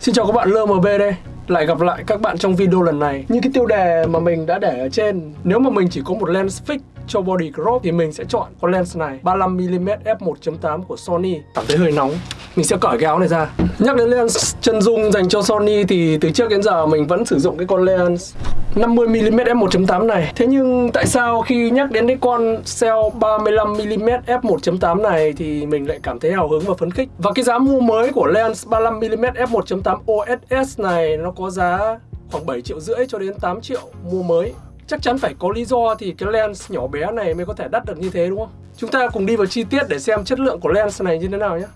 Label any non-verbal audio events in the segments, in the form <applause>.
Xin chào các bạn LMB đây. Lại gặp lại các bạn trong video lần này. Như cái tiêu đề mà mình đã để ở trên. Nếu mà mình chỉ có một lens fix cho body crop thì mình sẽ chọn con lens này. 35mm f1.8 của Sony. Cảm thấy hơi nóng. Mình sẽ cởi cái áo này ra Nhắc đến lens chân dung dành cho Sony thì từ trước đến giờ mình vẫn sử dụng cái con lens 50mm f1.8 này Thế nhưng tại sao khi nhắc đến cái con cell 35mm f1.8 này thì mình lại cảm thấy hào hứng và phấn khích Và cái giá mua mới của lens 35mm f1.8 OSS này nó có giá khoảng 7 triệu rưỡi cho đến 8 triệu mua mới chắc chắn phải có lý do thì cái lens nhỏ bé này mới có thể đắt được như thế, đúng không? Chúng ta cùng đi vào chi tiết để xem chất lượng của lens này như thế nào nhé.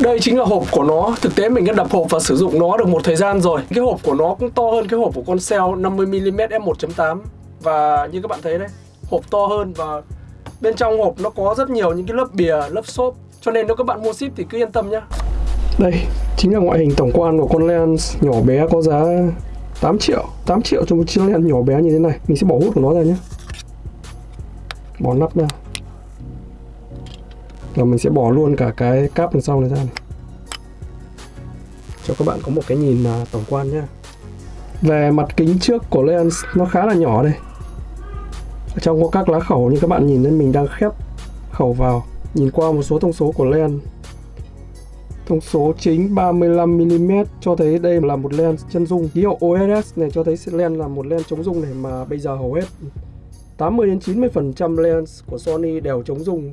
Đây chính là hộp của nó. Thực tế mình đã đập hộp và sử dụng nó được một thời gian rồi. Cái hộp của nó cũng to hơn cái hộp của con Cell 50mm f1.8 Và như các bạn thấy đấy Hộp to hơn và bên trong hộp nó có rất nhiều những cái lớp bìa, lớp xốp. Cho nên nếu các bạn mua ship thì cứ yên tâm nhá. Đây chính là ngoại hình tổng quan của con lens nhỏ bé có giá 8 triệu 8 triệu cho một chiếc lens nhỏ bé như thế này. Mình sẽ bỏ hút của nó ra nhé Bỏ nắp ra và mình sẽ bỏ luôn cả cái cáp đằng sau này ra này. Cho các bạn có một cái nhìn à, tổng quan nhé Về mặt kính trước của lens, nó khá là nhỏ đây. Ở Trong có các lá khẩu như các bạn nhìn thấy mình đang khép khẩu vào. Nhìn qua một số thông số của lens. Thông số chính 35mm cho thấy đây là một lens chân dung. Ký hiệu OSS này cho thấy lens là một lens chống dung này mà bây giờ hầu hết 80 đến 90% lens của Sony đều chống dung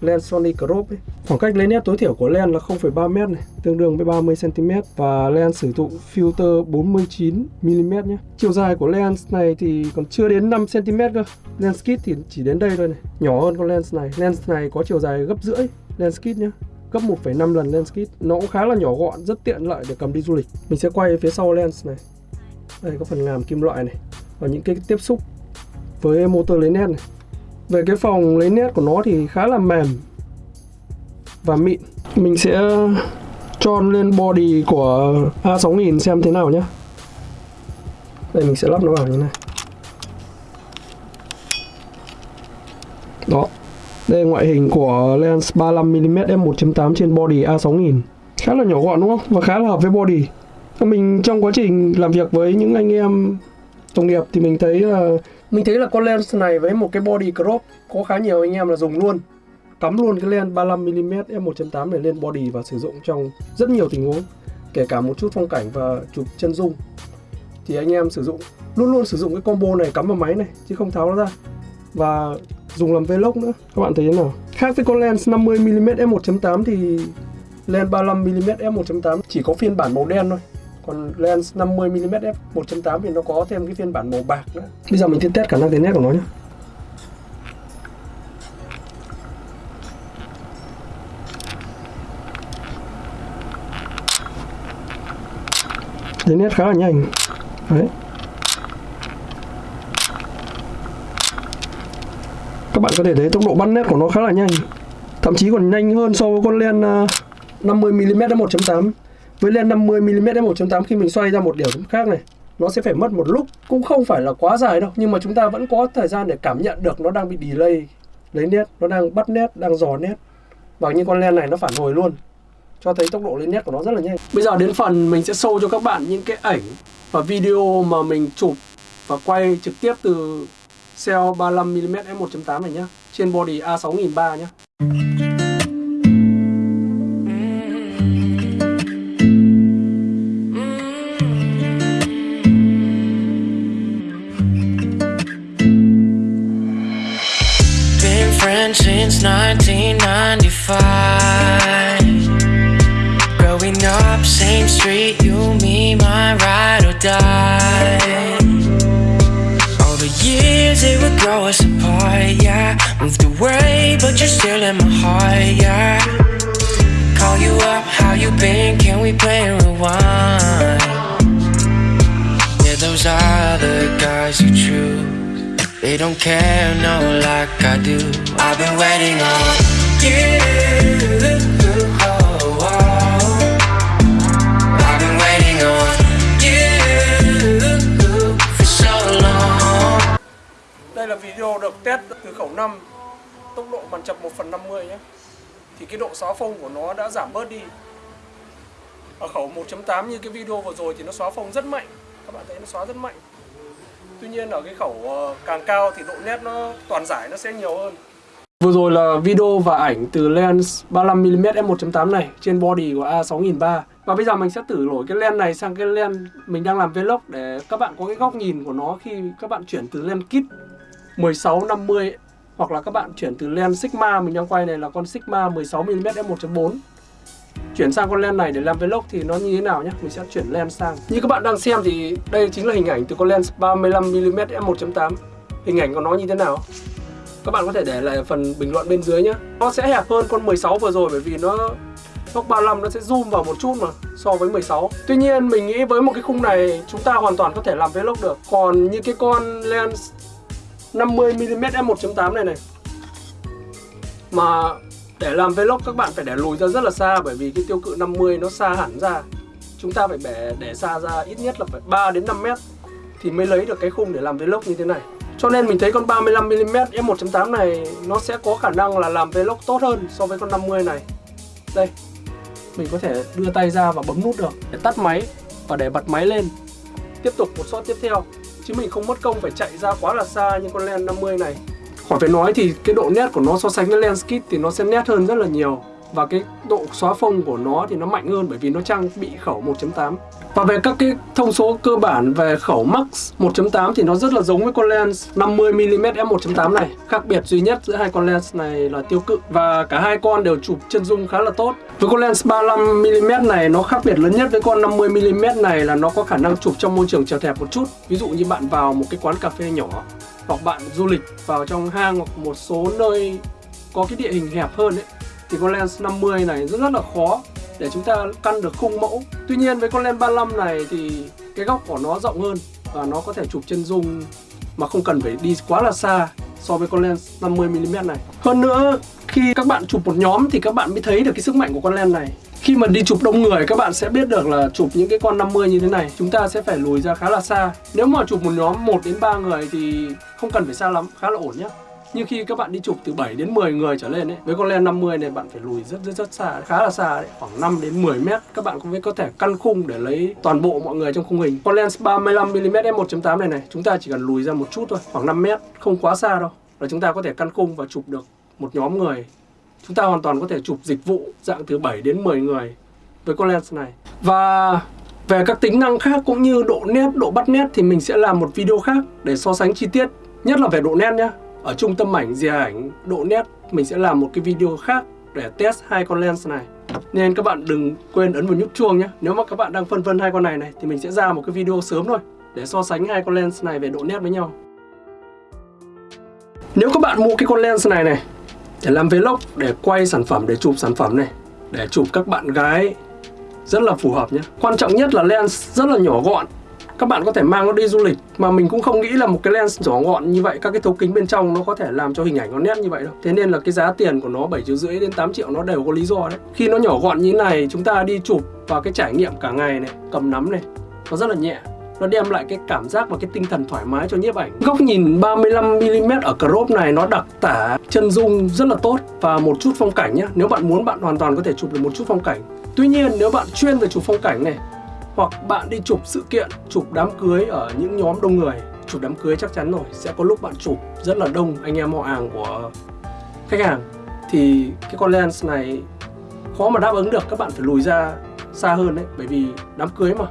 lens Sony crop ấy. Khoảng cách lấy nét tối thiểu của lens là 0,3 m này, tương đương với 30 cm và lens sử dụng filter 49 mm nhé. Chiều dài của lens này thì còn chưa đến 5 cm cơ. Lens kit thì chỉ đến đây thôi này, nhỏ hơn con lens này. Lens này có chiều dài gấp rưỡi lens kit nhé gấp 1,5 lần lens kit nó cũng khá là nhỏ gọn rất tiện lợi để cầm đi du lịch mình sẽ quay phía sau lens này đây có phần làm kim loại này và những cái tiếp xúc với motor lấy nét này về cái phòng lấy nét của nó thì khá là mềm và mịn. Mình sẽ uh, cho lên body của A6000 xem thế nào nhé đây, mình sẽ lắp nó vào như này. Đó. Đây, ngoại hình của lens 35mm f1.8 trên body A6000 Khá là nhỏ gọn, đúng không? Và khá là hợp với body. Mình trong quá trình làm việc với những anh em đồng nghiệp thì mình thấy là mình thấy là con lens này với một cái body crop Có khá nhiều anh em là dùng luôn. Cắm luôn cái lens 35mm f1.8 này lên body và sử dụng trong rất nhiều tình huống, Kể cả một chút phong cảnh và chụp chân dung. Thì anh em sử dụng, Luôn luôn sử dụng cái combo này cắm vào máy này, Chứ không tháo nó ra. Và dùng làm vlog nữa. Các bạn thấy thế nào? Khác với con lens 50mm f1.8 thì lens 35mm f1.8 chỉ có phiên bản màu đen thôi còn lens 50mm f1.8 thì nó có thêm cái phiên bản màu bạc nữa. Bây giờ mình sẽ test khả năng tiến nét của nó nhé tiến nét khá là nhanh. Đấy. Các bạn có thể thấy tốc độ bắt nét của nó khá là nhanh. Thậm chí còn nhanh hơn so với con len 50mm f 1.8 với lên 50mm f 1.8 khi mình xoay ra một điểm khác này, nó sẽ phải mất một lúc. Cũng không phải là quá dài đâu, nhưng mà chúng ta vẫn có thời gian để cảm nhận được nó đang bị delay, lấy nét, nó đang bắt nét, đang dò nét. Và như con len này nó phản hồi luôn, cho thấy tốc độ lên nét của nó rất là nhanh. Bây giờ đến phần mình sẽ show cho các bạn những cái ảnh và video mà mình chụp và quay trực tiếp từ Cell 35mm f1.8 này nhá, Trên body A6003 nhá. Since 1995 Growing up, same street, you, me, my ride or die. All the years it would grow us apart, yeah. Moved away, but you're still in my heart, yeah. Call you up, how you been, can we play rewind? Yeah, those other guys you choose They don't care, no, like I do. I've been waiting on you. Đây là video được test từ khẩu 5 Tốc độ bàn chập 1 phần 50 nhé. Thì cái độ xóa phông của nó đã giảm bớt đi. Ở khẩu 1.8 như cái video vừa rồi thì nó xóa phông rất mạnh. Các bạn thấy nó xóa rất mạnh tuy nhiên ở cái khẩu ờ, càng cao thì độ nét nó toàn giải nó sẽ nhiều hơn. Vừa rồi là video và ảnh từ lens 35mm f1.8 này trên body của A6300 Và bây giờ mình sẽ thử đổi cái lens này sang cái lens mình đang làm vlog để các bạn có cái góc nhìn của nó khi các bạn chuyển từ lens kit 1650 hoặc là các bạn chuyển từ lens Sigma, mình đang quay này là con Sigma 16mm f1.4 chuyển sang con lens này để làm vlog thì nó như thế nào nhé mình sẽ chuyển lens sang. Như các bạn đang xem thì đây chính là hình ảnh từ con lens 35mm f1.8 hình ảnh của nó như thế nào? Các bạn có thể để lại phần bình luận bên dưới nhé nó sẽ hẹp hơn con 16 vừa rồi bởi vì nó góc 35 nó sẽ zoom vào một chút mà, so với 16 Tuy nhiên, mình nghĩ với một cái khung này, chúng ta hoàn toàn có thể làm vlog được. Còn như cái con lens 50mm f1.8 này này, Mà để làm vlog các bạn phải để lùi ra rất là xa bởi vì cái tiêu cự 50 nó xa hẳn ra. Chúng ta phải để, để xa ra ít nhất là phải 3 đến 5 mét thì mới lấy được cái khung để làm vlog như thế này. Cho nên mình thấy con 35mm f1.8 này nó sẽ có khả năng là làm vlog tốt hơn so với con 50 này. Đây, mình có thể đưa tay ra và bấm nút được để tắt máy và để bật máy lên. Tiếp tục một shot tiếp theo Chứ mình không mất công phải chạy ra quá là xa như con len 50 này. Khỏi phải nói thì cái độ nét của nó so sánh với lens kit thì nó sẽ nét hơn rất là nhiều. Và cái độ xóa phông của nó thì nó mạnh hơn bởi vì nó trang bị khẩu 1.8 và về các cái thông số cơ bản về khẩu max 1.8 thì nó rất là giống với con lens 50mm f1.8 này. Khác biệt duy nhất giữa hai con lens này là tiêu cự và cả hai con đều chụp chân dung khá là tốt. Với con lens 35mm này, nó khác biệt lớn nhất với con 50mm này là nó có khả năng chụp trong môi trường chật hẹp một chút. Ví dụ như bạn vào một cái quán cà phê nhỏ hoặc bạn du lịch vào trong hang hoặc một số nơi có cái địa hình hẹp hơn ấy, thì con lens 50 này rất rất là khó để chúng ta căn được khung mẫu. Tuy nhiên với con lens 35 này thì cái góc của nó rộng hơn và nó có thể chụp chân dung mà không cần phải đi quá là xa so với con lens 50mm này. Hơn nữa, khi các bạn chụp một nhóm thì các bạn mới thấy được cái sức mạnh của con lens này khi mà đi chụp đông người, các bạn sẽ biết được là chụp những cái con 50 như thế này. Chúng ta sẽ phải lùi ra khá là xa. Nếu mà chụp một nhóm 1 đến 3 người thì không cần phải xa lắm, khá là ổn nhé nhưng khi các bạn đi chụp từ 7 đến 10 người trở lên ấy, với con lens 50 này, bạn phải lùi rất rất rất xa, khá là xa đấy, khoảng 5 đến 10 mét. Các bạn cũng có thể căn khung để lấy toàn bộ mọi người trong khung hình. Con lens 35mm f1.8 này này, chúng ta chỉ cần lùi ra một chút thôi, khoảng 5 mét, không quá xa đâu. Là chúng ta có thể căn khung và chụp được một nhóm người chúng ta hoàn toàn có thể chụp dịch vụ dạng từ 7 đến 10 người với con lens này. Và về các tính năng khác cũng như độ nét, độ bắt nét thì mình sẽ làm một video khác để so sánh chi tiết. Nhất là về độ nét nhé ở trung tâm ảnh dìa ảnh độ nét mình sẽ làm một cái video khác để test hai con lens này. Nên các bạn đừng quên ấn vào nút chuông nhé nếu mà các bạn đang phân vân hai con này này thì mình sẽ ra một cái video sớm thôi để so sánh hai con lens này về độ nét với nhau. Nếu các bạn mua cái con lens này này để làm vlog, để quay sản phẩm, để chụp sản phẩm này, để chụp các bạn gái, rất là phù hợp nhé. Quan trọng nhất là lens rất là nhỏ gọn. Các bạn có thể mang nó đi du lịch, mà mình cũng không nghĩ là một cái lens nhỏ gọn như vậy, các cái thấu kính bên trong nó có thể làm cho hình ảnh nó nét như vậy đâu. Thế nên là cái giá tiền của nó 7 triệu rưỡi đến 8 triệu nó đều có lý do đấy. Khi nó nhỏ gọn như thế này, chúng ta đi chụp và cái trải nghiệm cả ngày này, cầm nắm này, nó rất là nhẹ nó đem lại cái cảm giác và cái tinh thần thoải mái cho nhiếp ảnh. Góc nhìn 35mm ở crop này nó đặc tả chân dung rất là tốt. Và một chút phong cảnh nhé nếu bạn muốn bạn hoàn toàn có thể chụp được một chút phong cảnh. Tuy nhiên nếu bạn chuyên về chụp phong cảnh này hoặc bạn đi chụp sự kiện, chụp đám cưới ở những nhóm đông người Chụp đám cưới chắc chắn rồi, sẽ có lúc bạn chụp rất là đông anh em họ hàng của khách hàng. Thì cái con lens này khó mà đáp ứng được, các bạn phải lùi ra xa hơn đấy Bởi vì đám cưới mà,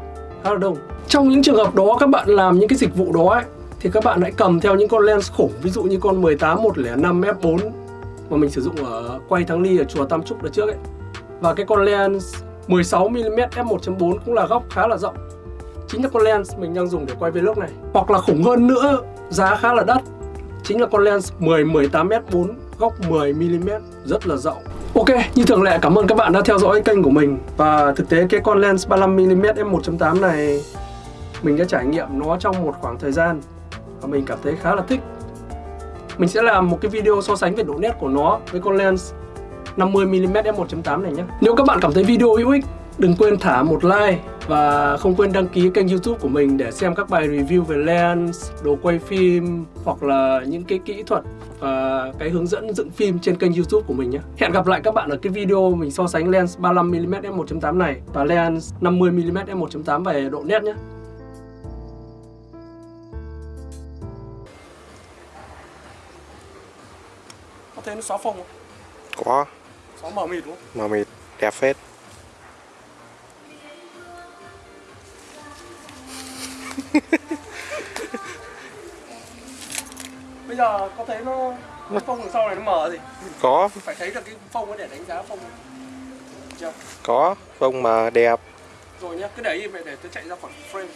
khá là đông. Trong những trường hợp đó các bạn làm những cái dịch vụ đó ấy Thì các bạn hãy cầm theo những con lens khủng Ví dụ như con 18 105 f4 Mà mình sử dụng ở quay Thắng Ly ở chùa Tam Trúc đợt trước ấy. Và cái con lens 16mm f1.4 cũng là góc khá là rộng. Chính là con lens mình đang dùng để quay vlog này. Hoặc là khủng hơn nữa, giá khá là đắt Chính là con lens 10-18 f4 góc 10mm rất là rộng. Ok, như thường lệ cảm ơn các bạn đã theo dõi kênh của mình. Và thực tế cái con lens 35mm f1.8 này mình đã trải nghiệm nó trong một khoảng thời gian Và mình cảm thấy khá là thích Mình sẽ làm một cái video so sánh về độ nét của nó với con lens 50mm f1.8 này nhé Nếu các bạn cảm thấy video hữu ích, đừng quên thả một like Và không quên đăng ký kênh youtube của mình để xem các bài review về lens, đồ quay phim hoặc là những cái kỹ thuật và cái hướng dẫn dựng phim trên kênh youtube của mình nhé. Hẹn gặp lại các bạn ở cái video mình so sánh lens 35mm f1.8 này và lens 50mm f1.8 về độ nét nhé. Thấy nó xóa phông không? Có Xóa mờ mịt đúng không? màu mịt đẹp phết <laughs> Bây giờ có thấy nó cái phông đằng sau này nó mờ gì? Có Phải thấy được cái phông ấy để đánh giá phông. Chưa? có phông mà đẹp Rồi nhá, cứ để im để tôi chạy ra khỏi frame.